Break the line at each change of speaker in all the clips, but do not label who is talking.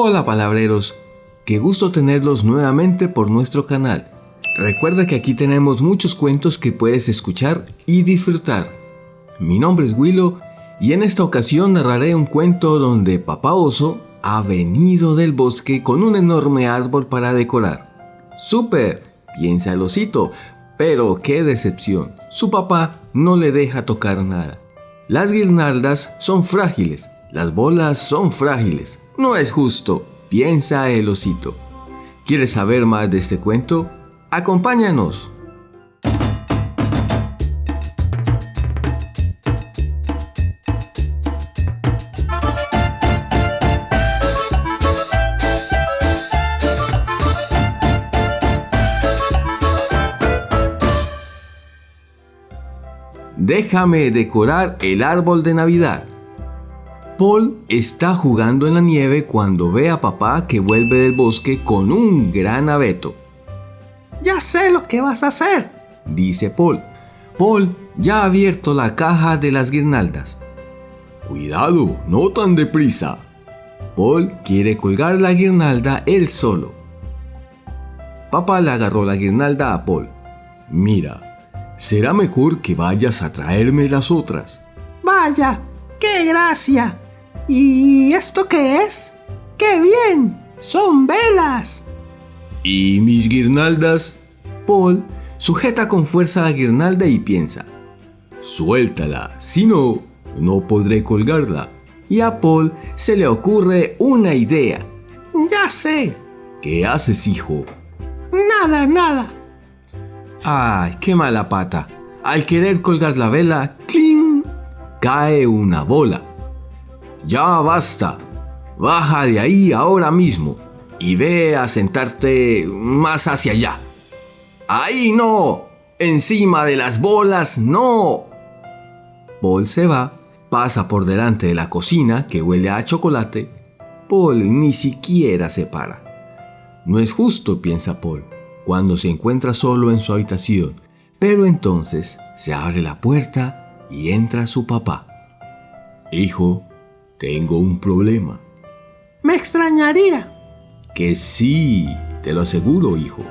Hola palabreros, qué gusto tenerlos nuevamente por nuestro canal. Recuerda que aquí tenemos muchos cuentos que puedes escuchar y disfrutar. Mi nombre es Willow y en esta ocasión narraré un cuento donde Papá Oso ha venido del bosque con un enorme árbol para decorar. ¡Súper! piensa el osito, pero qué decepción. Su papá no le deja tocar nada. Las guirnaldas son frágiles, las bolas son frágiles. No es justo, piensa el osito. ¿Quieres saber más de este cuento? Acompáñanos. Déjame decorar el árbol de Navidad. Paul está jugando en la nieve cuando ve a papá que vuelve del bosque con un gran abeto.
Ya sé lo que vas a hacer,
dice Paul. Paul ya ha abierto la caja de las guirnaldas. Cuidado, no tan deprisa. Paul quiere colgar la guirnalda él solo. Papá le agarró la guirnalda a Paul. Mira, será mejor que vayas a traerme las otras.
Vaya, qué gracia. ¿Y esto qué es? ¡Qué bien! ¡Son velas!
¿Y mis guirnaldas? Paul sujeta con fuerza la guirnalda y piensa, suéltala, si no, no podré colgarla. Y a Paul se le ocurre una idea.
Ya sé.
¿Qué haces, hijo?
Nada, nada.
Ay, qué mala pata. Al querer colgar la vela, ¡cling! cae una bola. Ya basta. Baja de ahí ahora mismo y ve a sentarte más hacia allá. Ahí no. Encima de las bolas no. Paul se va, pasa por delante de la cocina que huele a chocolate. Paul ni siquiera se para. No es justo, piensa Paul, cuando se encuentra solo en su habitación, pero entonces se abre la puerta y entra su papá. Hijo, tengo un problema.
Me extrañaría.
Que sí, te lo aseguro, hijo.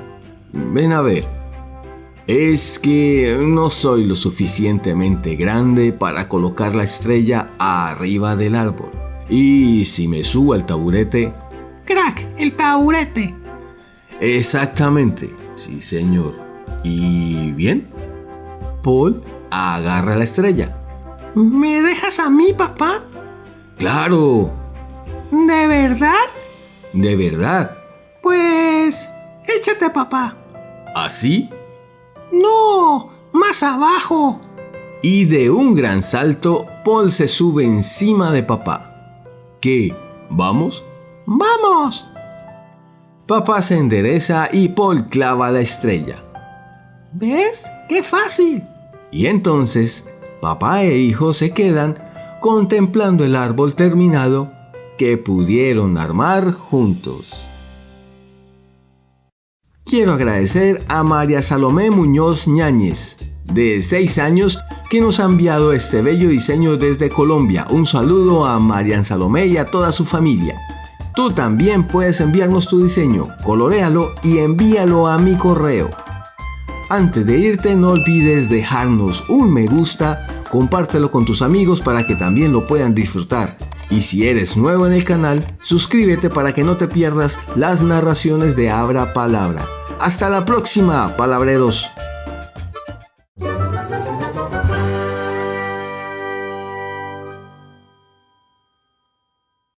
Ven a ver. Es que no soy lo suficientemente grande para colocar la estrella arriba del árbol. Y si me subo al taburete...
¡Crack! ¡El taburete!
Exactamente, sí señor. ¿Y bien? Paul agarra la estrella.
¿Me dejas a mí, papá?
Claro.
¿De verdad?
¿De verdad?
Pues... échate, papá.
¿Así?
No, más abajo.
Y de un gran salto, Paul se sube encima de papá. ¿Qué? ¿Vamos?
¡Vamos!
Papá se endereza y Paul clava la estrella.
¿Ves? ¡Qué fácil!
Y entonces, papá e hijo se quedan contemplando el árbol terminado que pudieron armar juntos. Quiero agradecer a María Salomé Muñoz Ñáñez, de 6 años, que nos ha enviado este bello diseño desde Colombia. Un saludo a Marian Salomé y a toda su familia. Tú también puedes enviarnos tu diseño, colorealo y envíalo a mi correo. Antes de irte no olvides dejarnos un me gusta, compártelo con tus amigos para que también lo puedan disfrutar. Y si eres nuevo en el canal, suscríbete para que no te pierdas las narraciones de Abra Palabra. Hasta la próxima, palabreros.